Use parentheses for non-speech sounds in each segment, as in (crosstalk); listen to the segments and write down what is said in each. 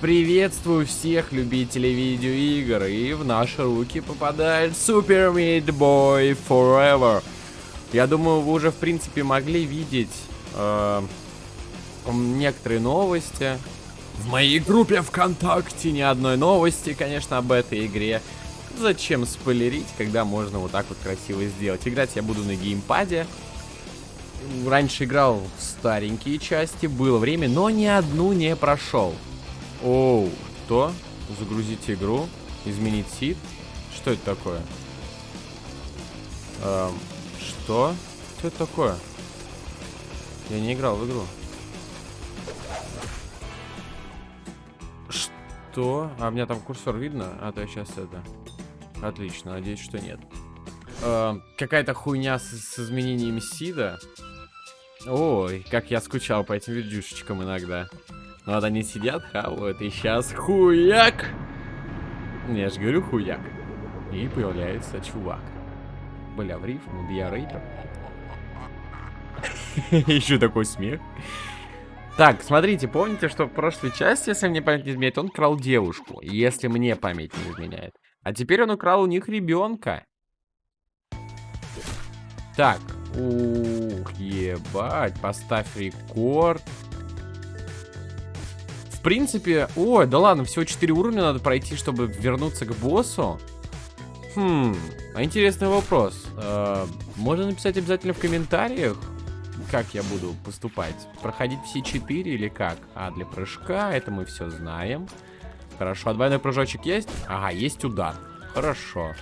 Приветствую всех любителей видеоигр, и в наши руки попадает Super Meat Boy Forever. Я думаю, вы уже, в принципе, могли видеть э, некоторые новости. В моей группе ВКонтакте ни одной новости, конечно, об этой игре. Зачем спойлерить, когда можно вот так вот красиво сделать? Играть я буду на геймпаде. Раньше играл в старенькие части, было время, но ни одну не прошел. Оу, что? Загрузить игру, изменить сид. Что это такое? Эм, что? Что это такое? Я не играл в игру. Что? А у меня там курсор видно? А то я сейчас это... Отлично, надеюсь, что нет. Э, Какая-то хуйня с, с изменением сида. Ой, как я скучал по этим видюшечкам иногда. Ну вот они сидят, хавают, и сейчас хуяк! Я же говорю хуяк. И появляется чувак. Бля, в рифму, я рэпер. (laughs) Еще такой смех. Так, смотрите, помните, что в прошлой части, если мне память не изменяет, он крал девушку. Если мне память не изменяет. А теперь он украл у них ребенка. Так. Ух, ебать. Поставь рекорд. В принципе... Ой, да ладно, всего 4 уровня надо пройти, чтобы вернуться к боссу. Хм, интересный вопрос. Э, можно написать обязательно в комментариях, как я буду поступать. Проходить все 4 или как? А, для прыжка, это мы все знаем. Хорошо, а двойной прыжочек есть? Ага, есть удар. Хорошо.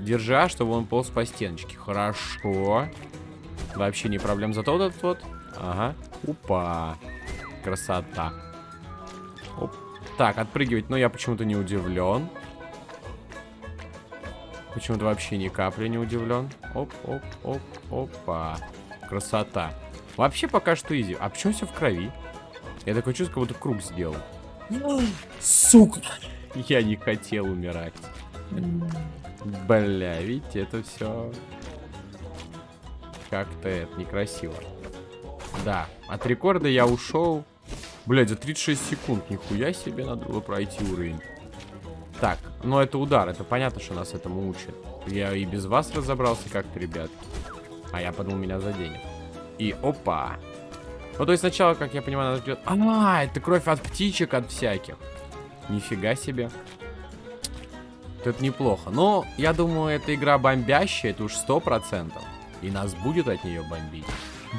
Держа, чтобы он полз по стеночке. Хорошо. Вообще не проблем. Зато вот этот вот. Ага. Упа. Красота. Оп. Так, отпрыгивать, но я почему-то не удивлен. Почему-то вообще ни капли не удивлен. Оп, оп, оп, опа. Красота. Вообще пока что изи. А почему все в крови? Я такой чувство, как будто круг сделал. Сука. Я не хотел умирать. Бля, видите, это все как-то это некрасиво. Да, от рекорда я ушел. Блядь, за 36 секунд. Нихуя себе надо было пройти уровень. Так, ну это удар. Это понятно, что нас этому учат. Я и без вас разобрался как-то, ребят. А я подумал, меня заденет. И опа. Ну, то есть сначала, как я понимаю, надо делать... А, это кровь от птичек, от всяких. Нифига себе. Это неплохо. Но, я думаю, эта игра бомбящая, это уж сто процентов. И нас будет от нее бомбить.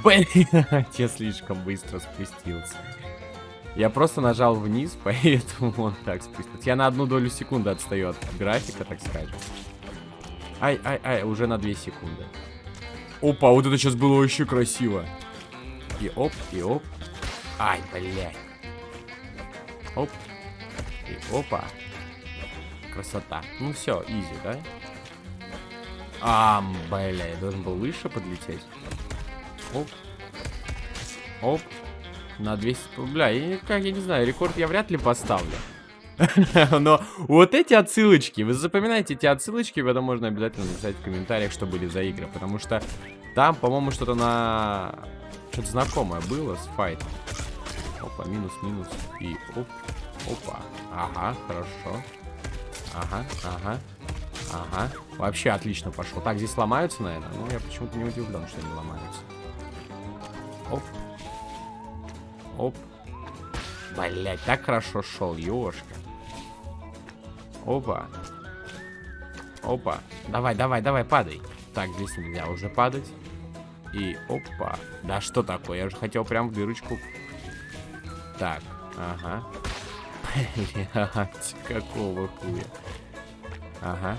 Блин, (laughs) я слишком быстро спустился. Я просто нажал вниз, (laughs) поэтому он так спустился. Я на одну долю секунды отстаю от графика, так скажем. Ай, ай, ай, уже на 2 секунды. Опа, вот это сейчас было очень красиво. И оп, и оп. Ай, блядь. Оп. И опа. Красота. Ну все, изи, да? А, бля, я должен был выше подлететь. Оп. Оп. На 200... Бля, я, как, я не знаю, рекорд я вряд ли поставлю. (laughs) Но вот эти отсылочки, вы запоминаете эти отсылочки, потом можно обязательно написать в комментариях, что были за игры. Потому что там, по-моему, что-то на... Что-то знакомое было с файтом. Опа, минус, минус. И оп, опа. Ага, хорошо. Ага, ага. Ага. Вообще отлично пошло. Так, здесь ломаются, наверное. Ну, я почему-то не удивлен, что они ломаются. Оп. Оп. Блять, так хорошо шел, ёшка. Опа. Опа. Давай, давай, давай, падай. Так, здесь нельзя уже падать. И опа. Да что такое? Я уже хотел прям в дырочку. Так, ага. Блять, какого хуя. Ага.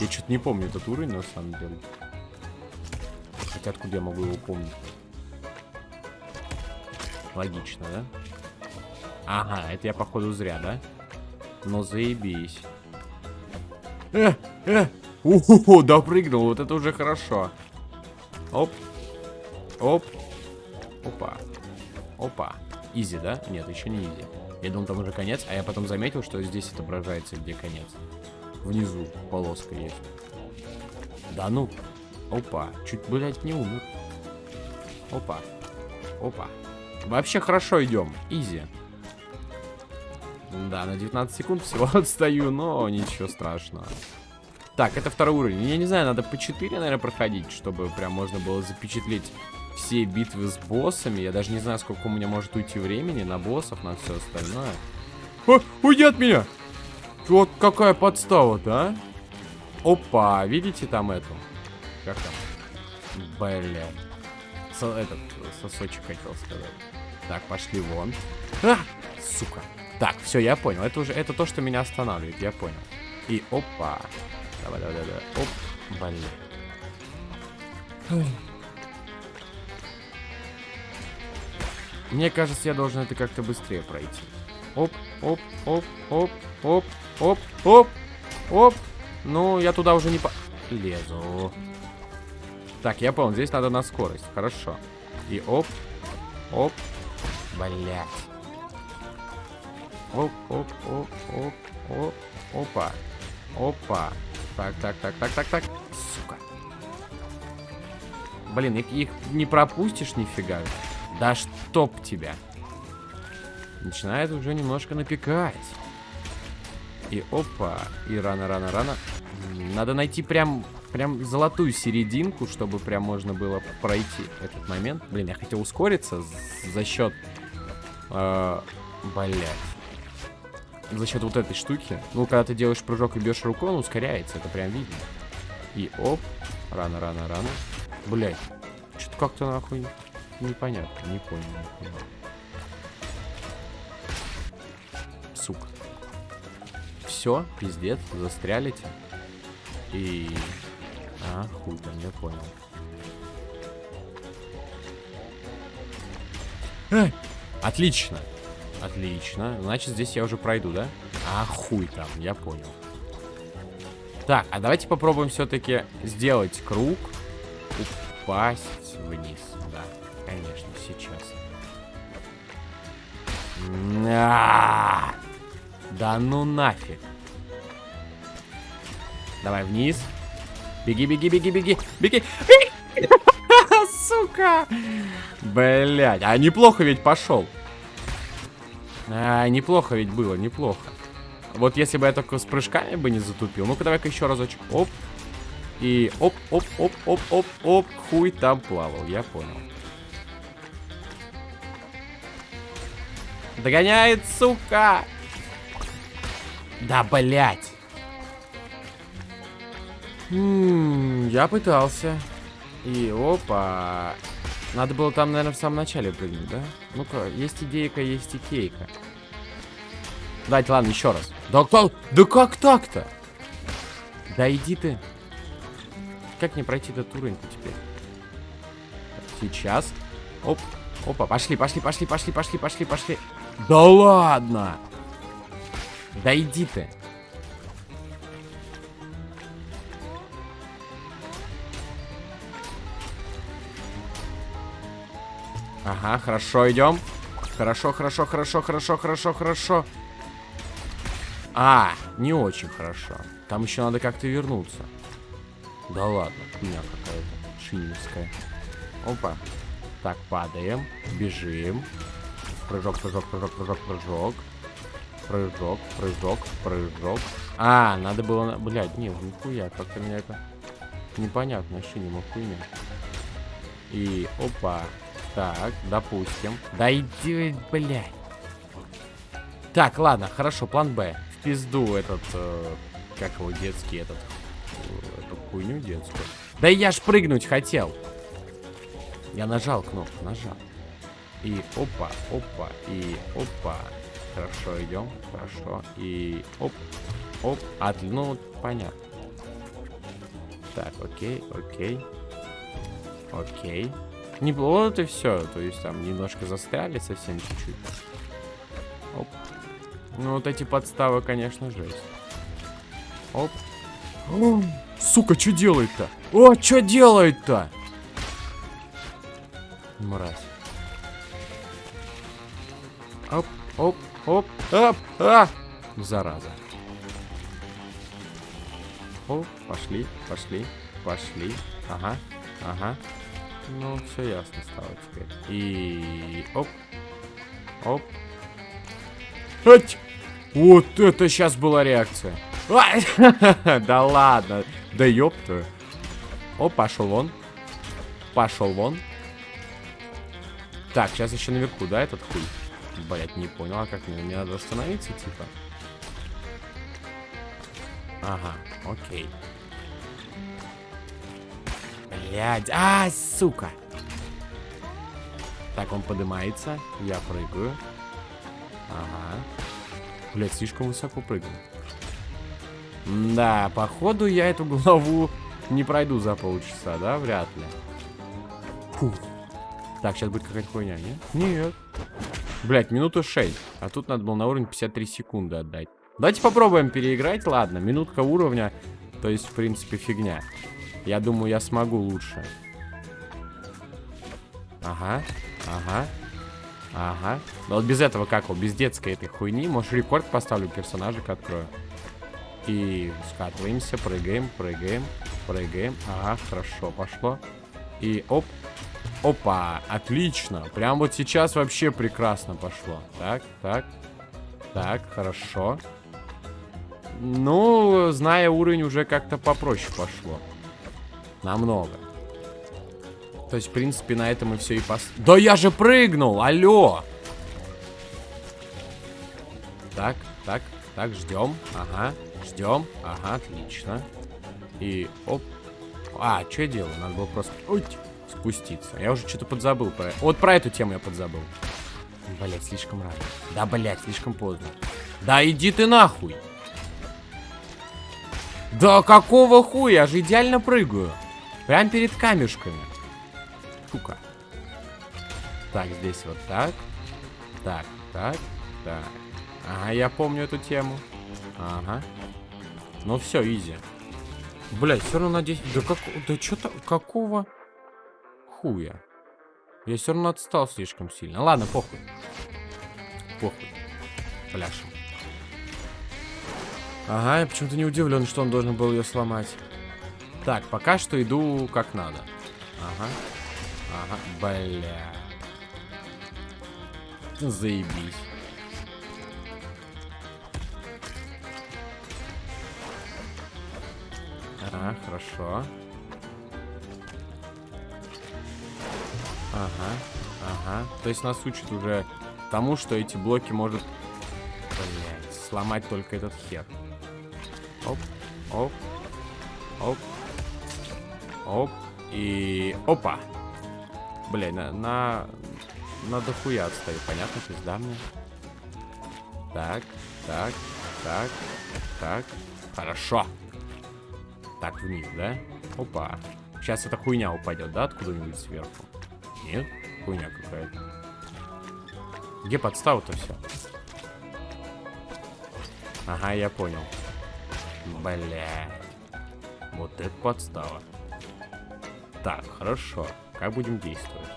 Я что-то не помню этот уровень, на самом деле. Хотя откуда я могу его помнить? Логично, да? Ага, это я, походу, зря, да? Ну, заебись. Э, э! Уху, допрыгнул, вот это уже хорошо. Оп. Оп. Опа. Опа. Изи, да? Нет, еще не изи. Я думал, там уже конец, а я потом заметил, что здесь отображается, где конец. Внизу полоска есть. Да ну. Опа. Чуть, блядь, не умер. Опа. Опа. Вообще хорошо идем. Изи. Да, на 19 секунд всего (laughs) отстаю, но ничего страшного. Так, это второй уровень. Я не знаю, надо по 4, наверное, проходить, чтобы прям можно было запечатлеть все битвы с боссами. Я даже не знаю, сколько у меня может уйти времени на боссов, на все остальное. О, уйди от меня! Вот какая подстава-то, а? Опа, видите там эту? Как там? Блин. Со этот, сосочек хотел сказать. Так, пошли вон. А! Сука. Так, все, я понял. Это уже, это то, что меня останавливает, я понял. И опа. Давай, давай, давай. давай. Оп, блин. Мне кажется, я должен это как-то быстрее пройти. Оп, оп, оп, оп, оп, оп, оп, оп. Ну, я туда уже не по... Лезу. Так, я понял, здесь надо на скорость. Хорошо. И оп, оп. Блять. Оп, оп, оп, оп, оп, опа. Опа. Так, так, так, так, так, так. Сука. Блин, их, их не пропустишь нифига. Да чтоб тебя. Начинает уже немножко напекать. И опа. И рано, рано, рано. Надо найти прям, прям золотую серединку, чтобы прям можно было пройти этот момент. Блин, я хотел ускориться за счет... Э, блять. За счет вот этой штуки. Ну, когда ты делаешь прыжок и бьешь рукой, он ускоряется. Это прям видно. И оп. Рано, рано, рано. Блять. Что-то как-то нахуй непонятно. Не понял, не понял. Сука. Все, пиздец, застрялите. И... А, хуй там, я понял. А, отлично. Отлично. Значит, здесь я уже пройду, да? А, хуй там, я понял. Так, а давайте попробуем все-таки сделать круг. Упасть вниз. Да, конечно, сейчас. Да ну нафиг. Давай вниз. Беги, беги, беги, беги, беги. (laughs) Сука. Блять, а неплохо ведь пошел. А, неплохо ведь было, неплохо. Вот если бы я только с прыжками бы не затупил. Ну-ка, давай-ка еще разочек. Оп. И оп, оп, оп, оп, оп, оп. Хуй там плавал, я понял. Догоняет, сука! Да, блять. Я пытался. И опа. Надо было там, наверное, в самом начале прыгнуть, да? Ну-ка, есть идейка, есть икейка. Давайте, ладно, еще раз. Да как, да как так-то? Да иди ты. Как не пройти этот уровень-то теперь? Сейчас. Оп. Опа, пошли, пошли, пошли, пошли, пошли, пошли, пошли. Да ладно! Да иди ты. Ага, хорошо, идем. Хорошо, хорошо, хорошо, хорошо, хорошо, хорошо. А, не очень хорошо. Там еще надо как-то вернуться. Да ладно, хуйня какая-то. Шиневская. Опа. Так, падаем. Бежим. Прыжок, прыжок, прыжок, прыжок, прыжок. Прыжок, прыжок, прыжок. А, надо было... Блядь, не, нихуя, как-то меня это... Непонятно, мог хуйня. И, опа. Так, допустим. Да иди, блядь. Так, ладно, хорошо, план Б. В пизду этот... Э, как его, детский этот... Э, эту хуйню детскую. Да я ж прыгнуть хотел. Я нажал кнопку, нажал. И опа, опа, и опа. Хорошо, идем. Хорошо. И оп, оп. От, ну, понятно. Так, окей, окей. Окей. Не вот и все. То есть там немножко застряли совсем чуть-чуть. Оп. Ну, вот эти подставы, конечно, жесть. Оп. О, сука, что делает-то? О, что делает-то? Мразь. Оп, оп, Оп, оп, а! Зараза. О, пошли, пошли, пошли. Ага, ага. Ну, все ясно стало теперь. И... Оп. Оп. Ать! Вот это сейчас была реакция. (laughs) Да ладно. Да ёпта. О, пошел вон. Пошел вон. Так, сейчас еще наверху, да, этот хуй? Блять, не понял, а как мне? Мне надо остановиться, типа? Ага, окей. Блядь, а, сука. Так, он поднимается, я прыгаю. Ага. Блядь, слишком высоко прыгал. Да, походу я эту главу не пройду за полчаса, да? Вряд ли. Фух. Так, сейчас будет какая-то хуйня, нет? Нет. Блять, минуту 6. А тут надо было на уровень 53 секунды отдать. Давайте попробуем переиграть. Ладно, минутка уровня. То есть, в принципе, фигня. Я думаю, я смогу лучше. Ага, ага, ага. Но вот без этого как его, без детской этой хуйни. Может, рекорд поставлю, персонажик открою. И скатываемся, прыгаем, прыгаем, прыгаем. Ага, хорошо, пошло. И оп, Опа, отлично. Прям вот сейчас вообще прекрасно пошло. Так, так, так, хорошо. Ну, зная уровень, уже как-то попроще пошло. Намного. То есть, в принципе, на этом и все и пос... Да я же прыгнул, алло! Так, так, так, ждем. Ага, ждем. Ага, отлично. И оп. А, что я делаю? Надо было просто... Ой, спуститься. Я уже что-то подзабыл про... Вот про эту тему я подзабыл. Блять, слишком рано. Да, блять, слишком поздно. Да иди ты нахуй. Да какого хуя? Я же идеально прыгаю. Прям перед камешками. Сука. Так, здесь вот так. Так, так, так. Ага, я помню эту тему. Ага. Ну все, изи. Блять, все равно на 10... Да как... Да что-то... Какого хуя? Я все равно отстал слишком сильно. Ладно, похуй. Похуй. Пляшем. Ага, я почему-то не удивлен, что он должен был ее сломать. Так, пока что иду как надо. Ага. Ага, бля. Заебись. Ага, хорошо. Ага, ага. То есть нас учат уже тому, что эти блоки может, блядь, сломать только этот хер. Оп, оп, оп, оп. И опа. Блядь, на, на, на дохуя отстаю. Понятно, пизда мне. Так, так, так, так. Хорошо. Так, вниз, да? Опа. Сейчас эта хуйня упадет, да, откуда-нибудь сверху? Нет? Хуйня какая-то. Где подстава-то все? Ага, я понял. Бля. Вот это подстава. Так, хорошо. Как будем действовать?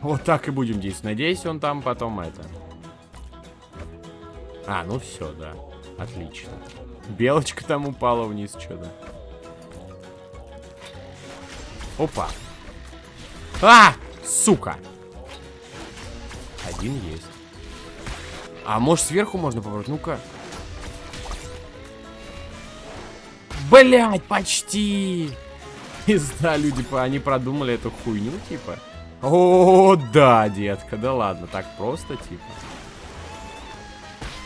Вот так и будем действовать. Надеюсь, он там потом это... А, ну все, да. Отлично. Белочка там упала вниз что-то. Опа. А! Сука! Один есть. А может сверху можно попробовать? Ну-ка. Блять, почти! Да, люди, они продумали эту хуйню, типа. О, да, детка, да ладно, так просто, типа.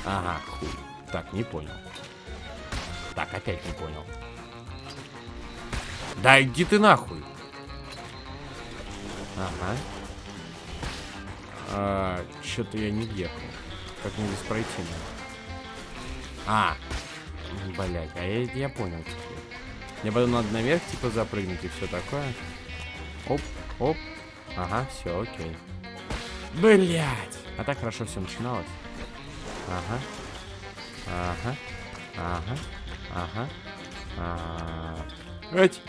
Ага, хуй. Так, не понял. Так, опять не понял. Да иди ты нахуй. Ага. А, Что-то я не въехал. Как мне здесь пройти? А. Блять, а я, я понял теперь. Мне потом надо наверх, типа, запрыгнуть и все такое. Оп, оп. Ага, все, окей. Блять! А так хорошо все начиналось. Ага. Ага. Ага. Ага. Ага. Эть.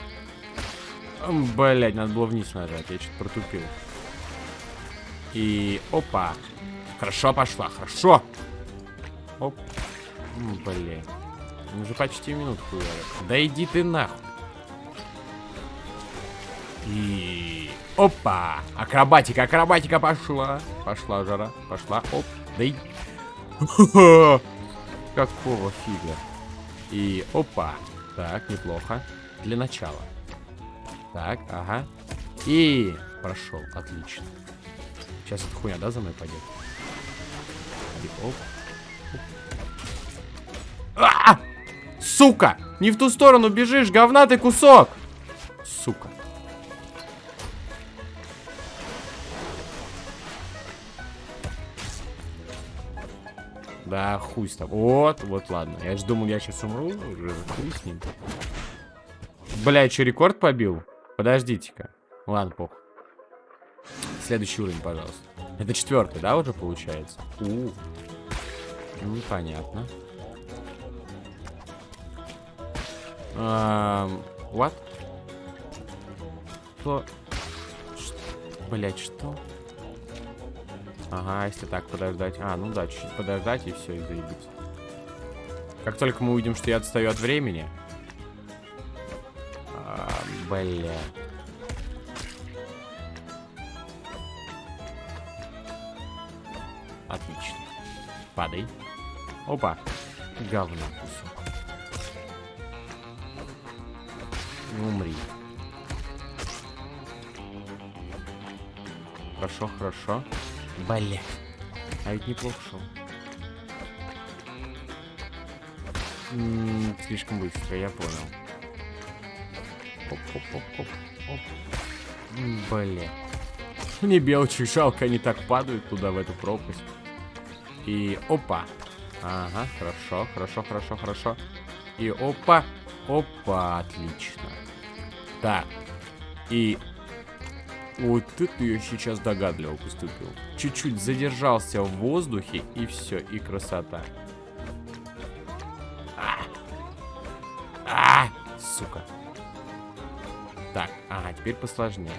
Блять, надо было вниз нажать. Я что-то протупил. И... Опа. Хорошо пошла, хорошо. Оп. Блин. Уже почти минутку. Да иди ты нахуй. И... опа. Акробатика, акробатика пошла. Пошла жара, пошла. Оп, да и... (laughs) Какого фига? И опа. Так, неплохо. Для начала. Так, ага. И прошел, отлично. Сейчас эта хуйня, да, за мной пойдет? И оп. А! Сука! Не в ту сторону бежишь, говнатый кусок! Сука. Да, хуй с тобой. Вот, вот, ладно. Я же думал, я сейчас умру. Уже хуй с ним. Бля, что, рекорд побил? Подождите-ка. Ладно, пох. Следующий уровень, пожалуйста. Это четвертый, да, уже получается? У, -у. Ну, понятно. Um, what? Что? Блять, что? Ага, если так подождать. А, ну да, чуть-чуть подождать и все, и заебись. Как только мы увидим, что я отстаю от времени. А, бля. Падай. Опа. Говно кусок. Умри. Хорошо, хорошо. Бля. А ведь неплохо шел. М -м, слишком быстро, я понял. Оп, оп, оп, оп, оп. Бля. Мне белочек жалко, они так падают туда, в эту пропасть. И опа. Ага, хорошо, хорошо, хорошо, хорошо. И опа, опа, отлично. Так. И вот это я сейчас догадливо поступил. Чуть-чуть задержался в воздухе, и все, и красота. А! А! Сука. Так, ага, теперь посложнее.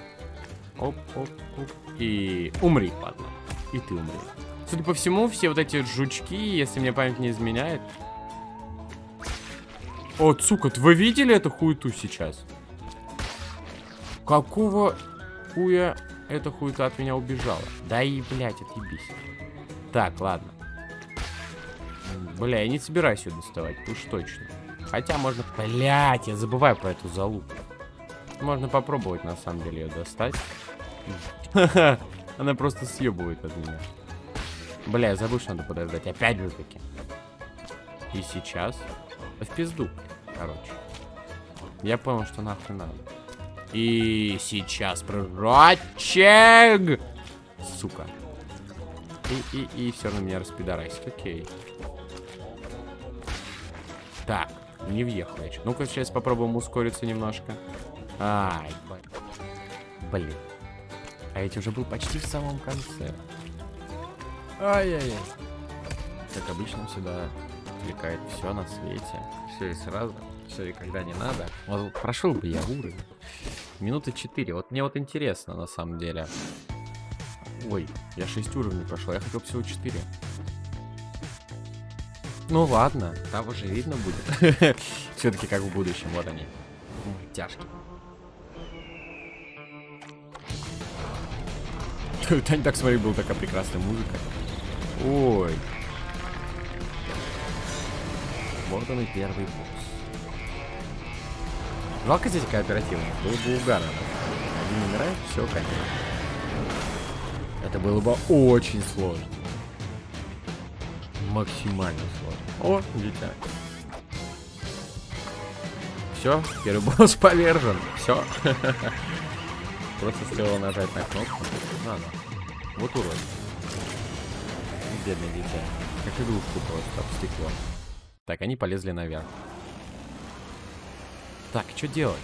Оп, оп, оп. И умри, ладно. И ты умри. Судя по всему, все вот эти жучки, если мне память не изменяет... О, сука, вы видели эту хуету сейчас? Какого хуя эта хуета от меня убежала? Да и, блядь, отъебись. Так, ладно. Бля, я не собираюсь ее доставать, уж точно. Хотя можно... Блядь, я забываю про эту залупу. Можно попробовать, на самом деле, ее достать. (laughs) Она просто съебывает от меня. Бля, я забыл, что надо подождать. Опять же таки. И сейчас... В пизду, короче. Я понял, что нахуй надо. И сейчас прыжочек! Сука. И, и, и все равно меня распидорасит. Окей. Так, не въехал я. Ну-ка, сейчас попробуем ускориться немножко. Ай, блин. А эти уже был почти в самом конце. Ай-яй-яй. Как обычно, всегда отвлекает все на свете. Все и сразу. Все и когда не надо. Вот прошел бы я уровень. Минуты 4. Вот мне вот интересно, на самом деле. Ой, я 6 уровней прошел. Я хотел всего 4. Ну ладно, там уже видно будет. (laughs) Все-таки как в будущем, вот они. Тяжкие. (laughs) Тань, так смотри, была такая прекрасная музыка. Ой. Вот он и первый босс. Жалко здесь кооперативно. Было бы угарно. Один умирает, все, конечно. Это было бы очень сложно. Максимально сложно. О, дитя. Все, первый босс (laughs) повержен. Все. (laughs) Просто стоило нажать на кнопку. Надо. Вот урод. Бедный дитя. Как игрушку просто об стекло. Так, они полезли наверх. Так, что делать?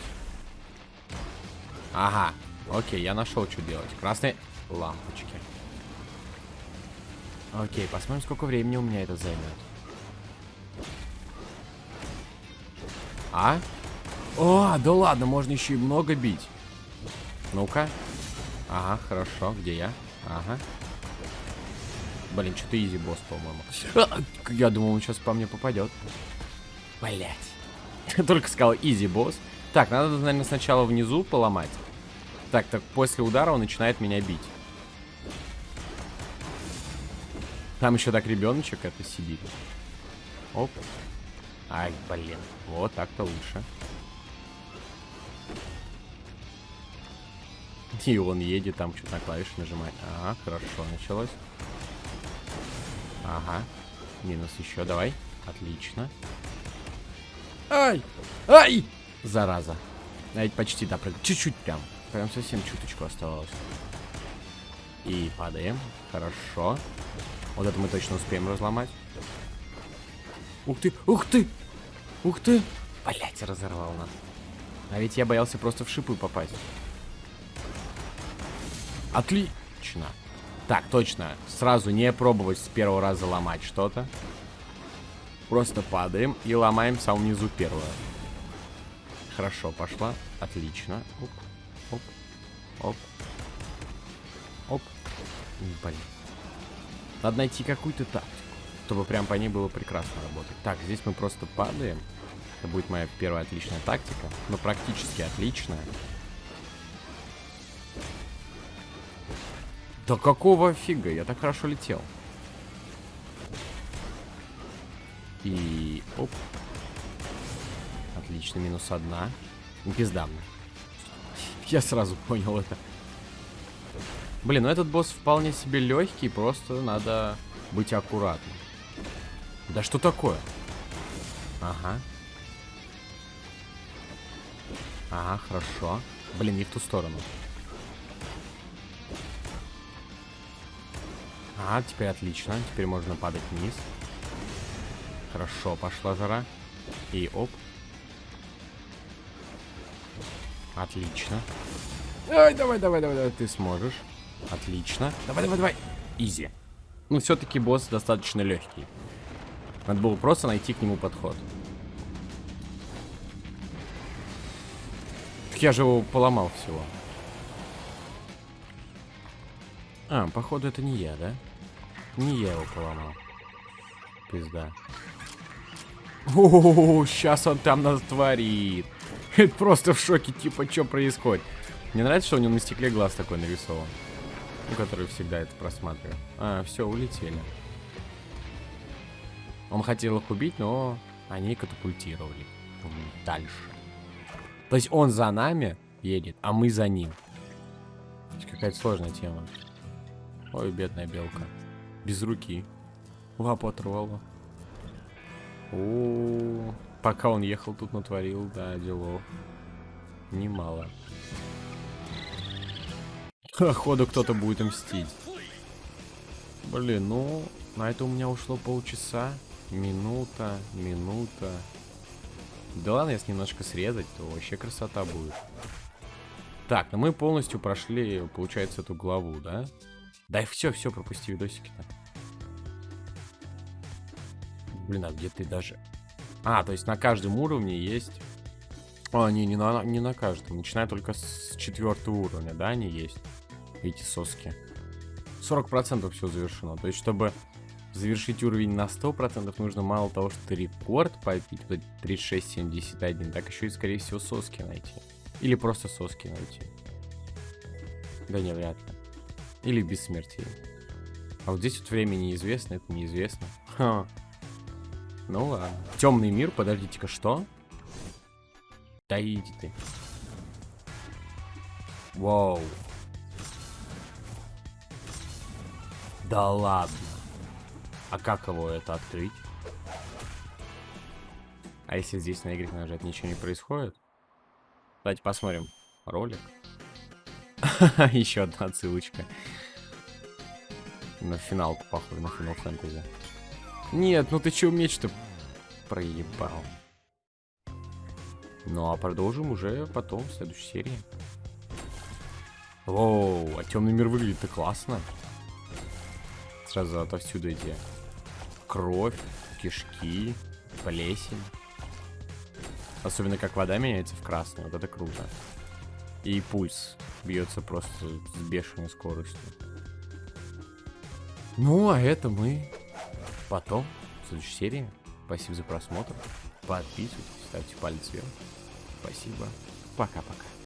Ага. Окей, я нашел, что делать. Красные лампочки. Окей, посмотрим, сколько времени у меня это займет. А? О, да ладно, можно еще и много бить. Ну-ка. Ага, хорошо. Где я? Ага. Блин, что-то изи босс, по-моему. А, я думал, он сейчас по мне попадет. Блять. (laughs) Только сказал изи босс. Так, надо, наверное, сначала внизу поломать. Так, так после удара он начинает меня бить. Там еще так ребеночек это сидит. Оп. Ай, блин. Вот так-то лучше. (laughs) И он едет, там что-то на клавиши нажимает. Ага, хорошо, началось. Ага. Минус еще, давай. Отлично. Ай! Ай! Зараза. Я ведь почти допрыгал. Чуть-чуть прям. Прям совсем чуточку оставалось. И падаем. Хорошо. Вот это мы точно успеем разломать. Ух ты, ух ты! Ух ты! Блять, разорвал нас. А ведь я боялся просто в шипы попасть. Отлично. Так, точно. Сразу не пробовать с первого раза ломать что-то. Просто падаем и ломаем в самом первое. Хорошо, пошла. Отлично. Оп, оп, оп. Оп. Блин. Надо найти какую-то тактику, чтобы прям по ней было прекрасно работать. Так, здесь мы просто падаем. Это будет моя первая отличная тактика. Но практически отличная. Да какого фига? Я так хорошо летел. И... Оп. Отлично, минус одна. Пизда мне. Я сразу понял это. Блин, ну этот босс вполне себе легкий, просто надо быть аккуратным. Да что такое? Ага. Ага, хорошо. Блин, не в ту сторону. А, теперь отлично. Теперь можно падать вниз. Хорошо, пошла жара. И оп. Отлично. Ай, давай, давай, давай, давай, ты сможешь. Отлично. Давай, давай, давай. Изи. Ну, все-таки босс достаточно легкий. Надо было просто найти к нему подход. Так я же его поломал всего. А, походу это не я, да? Не я его поломал. Пизда. О, сейчас он там нас творит. Это просто в шоке, типа, что происходит. Мне нравится, что у него на стекле глаз такой нарисован. Ну, который всегда это просматривает. А, все, улетели. Он хотел их убить, но они катапультировали. Дальше. То есть он за нами едет, а мы за ним. Какая-то сложная тема. Ой, бедная белка. Без руки. Лапу оторвало. О, -о, О, пока он ехал, тут натворил, да, делов. Немало. Походу кто-то будет мстить. Блин, ну, на это у меня ушло полчаса. Минута, минута. Да ладно, если немножко срезать, то вообще красота будет. Так, ну мы полностью прошли, получается, эту главу, да? Да все, все, пропусти видосики-то. Блин, а где ты даже... А, то есть на каждом уровне есть... А, не, не на, не на каждом. Начиная только с четвертого уровня, да, они есть эти соски. 40% все завершено. То есть, чтобы завершить уровень на 100%, нужно мало того, что рекорд побить, 3671, так еще и, скорее всего, соски найти. Или просто соски найти. Да не, вряд ли. Или бессмертие. А вот здесь вот время неизвестно, это неизвестно. Ха. Ну ладно. Темный мир, подождите-ка, что? Да иди ты. Вау. Да ладно. А как его это открыть? А если здесь на Y нажать, ничего не происходит? Давайте посмотрим ролик. (laughs) Еще одна отсылочка. На финалку, похоже, на финал фэнтези. Нет, ну ты че меч-то проебал? Ну а продолжим уже потом, в следующей серии. Воу, а темный мир выглядит-то классно сразу отовсюду эти кровь, кишки, плесень. Особенно как вода меняется в красный, вот это круто. И пульс бьется просто с бешеной скоростью. Ну, а это мы потом, в следующей серии. Спасибо за просмотр. Подписывайтесь, ставьте палец вверх. Спасибо. Пока-пока.